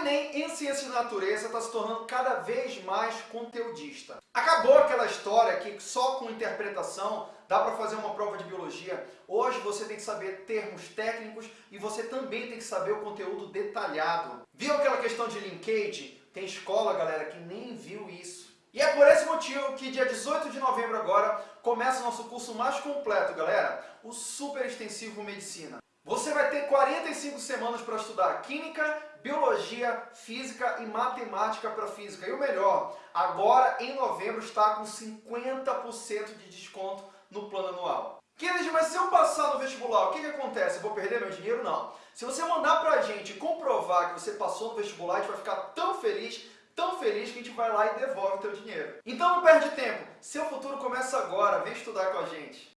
Enem em Ciências da Natureza está se tornando cada vez mais conteudista. Acabou aquela história que só com interpretação dá para fazer uma prova de biologia. Hoje você tem que saber termos técnicos e você também tem que saber o conteúdo detalhado. Viu aquela questão de linkage? Tem escola, galera, que nem viu isso. E é por esse motivo que dia 18 de novembro agora começa o nosso curso mais completo, galera, o Super Extensivo Medicina. Você vai ter 45 semanas para estudar Química, Biologia, Física e Matemática para Física. E o melhor, agora em novembro está com 50% de desconto no plano anual. Kennedy, mas se eu passar no vestibular, o que, que acontece? Eu vou perder meu dinheiro? Não. Se você mandar pra gente comprovar que você passou no vestibular, a gente vai ficar tão feliz, tão feliz que a gente vai lá e devolve o teu dinheiro. Então não perde tempo. Seu futuro começa agora. Vem estudar com a gente.